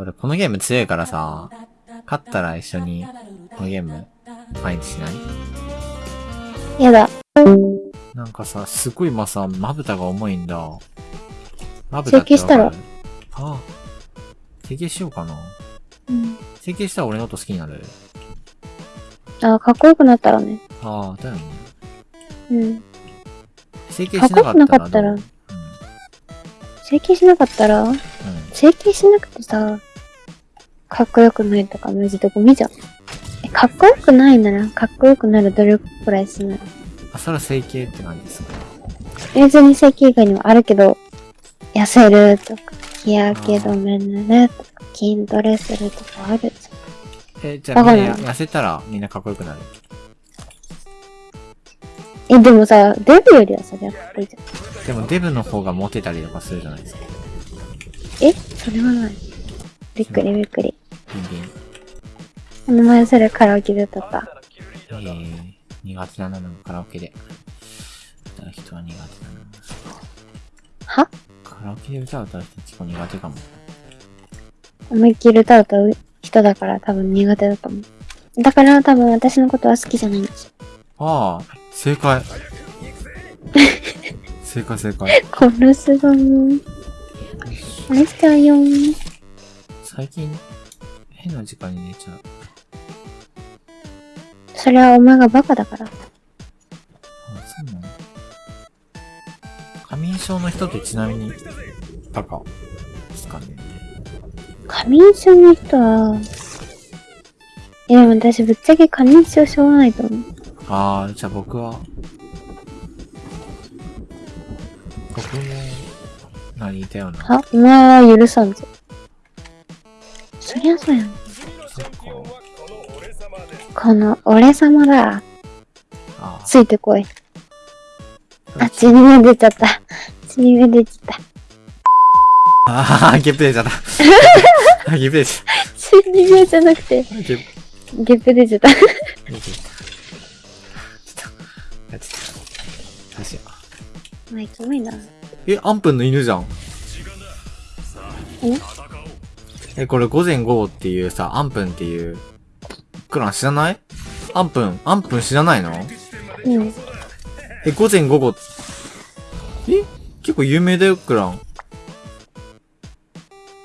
俺このゲーム強いからさ、勝ったら一緒に、このゲーム、毎日しない？やだ。なんかさ、すごい今さ、まぶたが重いんだ。まぶた整形したら？ああ。整形しようかな。うん。整形したら俺のこと好きになるあ、かっこよくなったらね。ああ、だよね。うん。整形しなかったらかっこよくなかったら？整形しなかったら？うん。うん。整形しなくてさ、かっこよくないとかマジでゴミじゃん。え、かっこよくないなら、かっこよくなる努力くらいしない。あ、それは整形って感じですか？別に整形以外にもあるけど、痩せるとか、日焼け止め塗るとか、筋トレするとかあるじえ、じゃあみんな痩せたらみんなかっこよくなる？ゃん。え、でもさ、デブよりはさ、やっぱかっこいいじゃん。でもデブの方がモテたりとかするじゃないですか。えそれはない。びっくりびっくり。この前それカラオケで歌った。えー、苦手だな、なんかカラオケで。歌う人は苦手だな。は？カラオケで歌を歌う人結構苦手かも。思いっきり歌う歌う人だから多分苦手だと思う。だから多分私のことは好きじゃないんですよ。ああ、正解。正解正解。殺すぞー。殺しちゃうよー。最近、変な時間に寝ちゃう。それはお前がバカだから。あ、そうなの過眠症の人ってちなみに、バカですかね。過眠症の人は、いやでも私ぶっちゃけ過眠症しょうがないと思う。ああ、じゃあ僕は、僕も、何似たような。あ、お前は許さんぞ。そりゃそうやん。そっか。この俺様だ。あついてこい。あ。あ、血に目出ちゃった。血に目出ちゃった。あ あ、ゲップ出ちゃった。あゲップ出ちゃっ血に目じゃなくて、た。ゲップゲップ出ちゃった。出ちょっと、やっちゃった。どうしよう。まあ、キモいな。え、アンプンの犬じゃん。え、これ午前午後っていうさ、アンプンっていう、クラン知らない？アンプン、アンプン知らないの？うん。え、午前午後、え？結構有名だよ、クラン。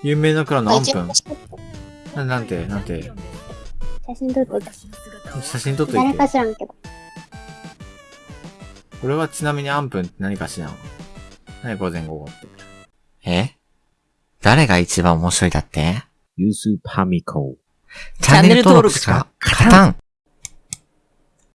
有名なクランのアンプン。な、なんて、なんて、写真撮ってた。写真撮っとい誰て。か知らんけど。これはちなみにアンプンって何かしらん？何？午前午後って。え？誰が一番面白いだって？ユースパミコ。チャンネル登録しか勝たん